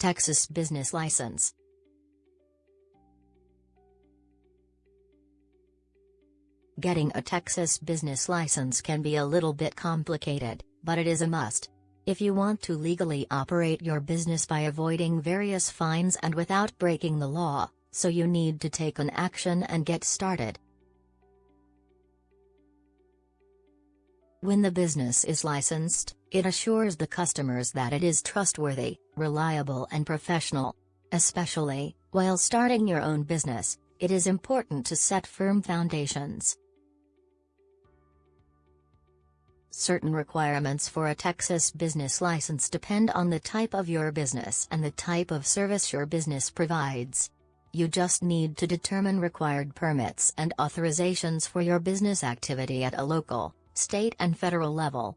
Texas Business License Getting a Texas business license can be a little bit complicated, but it is a must. If you want to legally operate your business by avoiding various fines and without breaking the law, so you need to take an action and get started. When the business is licensed, it assures the customers that it is trustworthy, reliable and professional. Especially, while starting your own business, it is important to set firm foundations. Certain requirements for a Texas business license depend on the type of your business and the type of service your business provides. You just need to determine required permits and authorizations for your business activity at a local, state and federal level.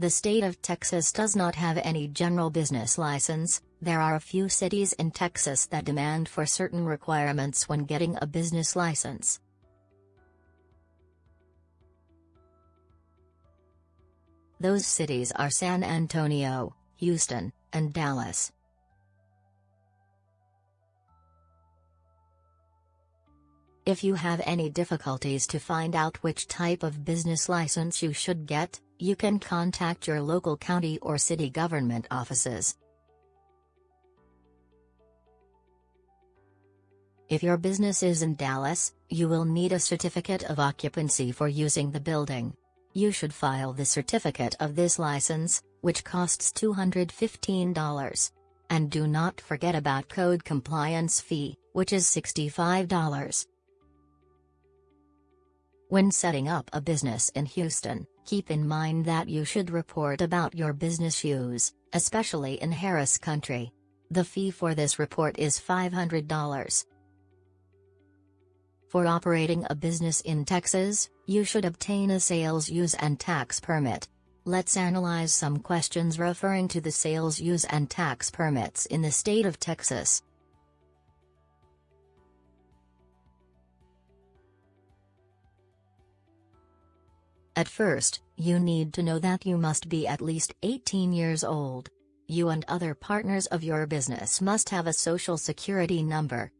The state of Texas does not have any general business license, there are a few cities in Texas that demand for certain requirements when getting a business license. Those cities are San Antonio, Houston, and Dallas. If you have any difficulties to find out which type of business license you should get, you can contact your local county or city government offices. If your business is in Dallas, you will need a certificate of occupancy for using the building. You should file the certificate of this license, which costs $215. And do not forget about code compliance fee, which is $65. When setting up a business in Houston, keep in mind that you should report about your business use, especially in Harris County. The fee for this report is $500. For operating a business in Texas, you should obtain a sales use and tax permit. Let's analyze some questions referring to the sales use and tax permits in the state of Texas. At first, you need to know that you must be at least 18 years old. You and other partners of your business must have a social security number,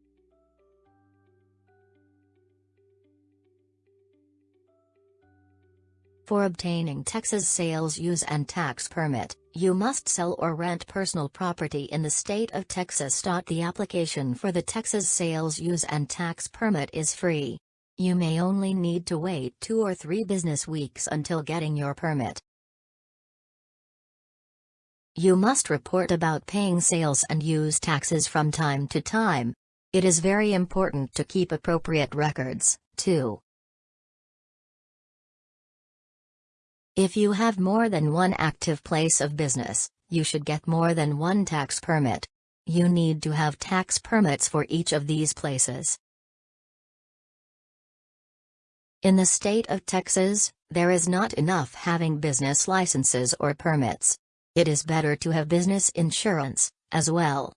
For obtaining Texas sales use and tax permit, you must sell or rent personal property in the state of Texas. The application for the Texas sales use and tax permit is free. You may only need to wait two or three business weeks until getting your permit. You must report about paying sales and use taxes from time to time. It is very important to keep appropriate records, too. If you have more than one active place of business, you should get more than one tax permit. You need to have tax permits for each of these places. In the state of Texas, there is not enough having business licenses or permits. It is better to have business insurance, as well.